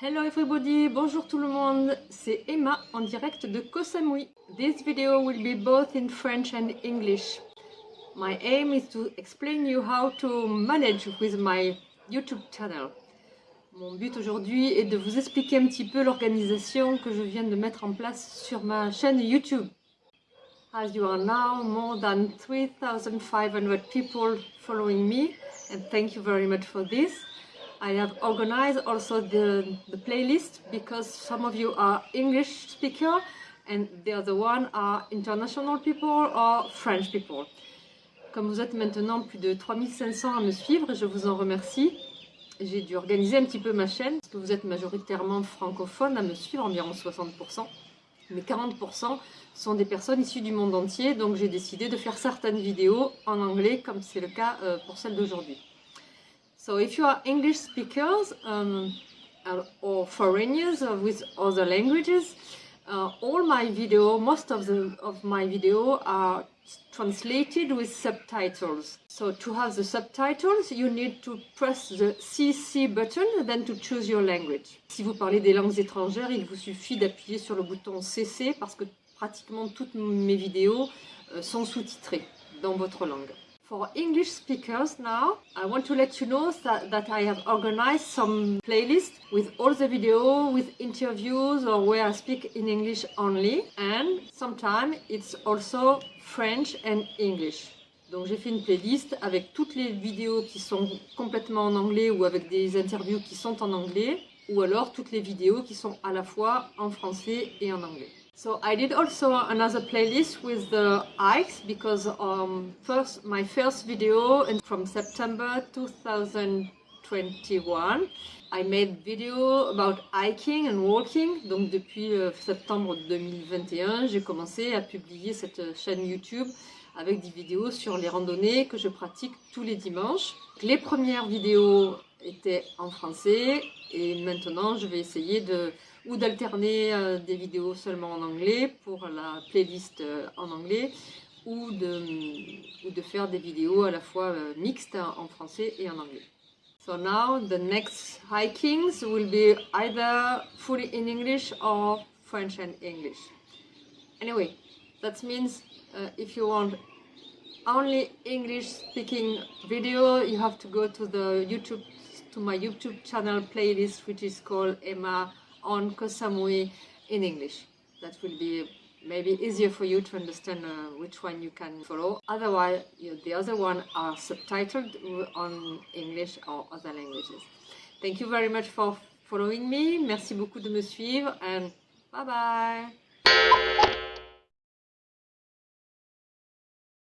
Hello everybody, bonjour tout le monde, c'est Emma en direct de Koh Samui. This video will be both in French and English. My aim is to explain you how to manage with my YouTube channel. Mon but aujourd'hui est de vous expliquer un petit peu l'organisation que je viens de mettre en place sur ma chaîne YouTube. As you are now more than 3500 people following me and thank you very much for this. I have organized also playlist because some of you are English speaker and the other one are international people or French people. Comme vous êtes maintenant plus de 3500 à me suivre, je vous en remercie. J'ai dû organiser un petit peu ma chaîne parce que vous êtes majoritairement francophone à me suivre, environ 60%. Mais 40% sont des personnes issues du monde entier, donc j'ai décidé de faire certaines vidéos en anglais comme c'est le cas euh, pour celle d'aujourd'hui. So if you are English speakers um, or foreigners with other languages, uh, all my video, most of the of my video are translated with subtitles. So to have the subtitles, you need to press the CC button, then to choose your language. Si vous parlez des langues étrangères, il vous suffit d'appuyer sur le bouton CC parce que pratiquement toutes mes vidéos euh, sont sous-titrées dans votre langue. For English speakers now, I want to let you know that, I have organized some playlists with all the video, with interviews or where I speak in English only. And sometimes it's also French and English. Donc j'ai fait une playlist avec toutes les vidéos qui sont complètement en anglais ou avec des interviews qui sont en anglais ou alors toutes les vidéos qui sont à la fois en français et en anglais. So I did also another playlist with the hikes because um, first my first video from September 2021 I made video about hiking and walking. Donc depuis euh, septembre 2021, j'ai commencé à publier cette chaîne YouTube avec des vidéos sur les randonnées que je pratique tous les dimanches. Les premières vidéos étaient en français et maintenant je vais essayer de ou d'alterner euh, des vidéos seulement en anglais pour la playlist euh, en anglais ou de, ou de faire des vidéos à la fois euh, mixtes en français et en anglais. So now the next hikings will be either fully in English or French and English. Anyway, that means uh, if you want only English speaking video, you have to go to the YouTube, to my YouTube channel playlist, which is called Emma on Koh Samui in English. That will be maybe easier for you to understand uh, which one you can follow. Otherwise, you the other one are subtitled on English or other languages. Thank you very much for following me. Merci beaucoup de me suivre and bye bye.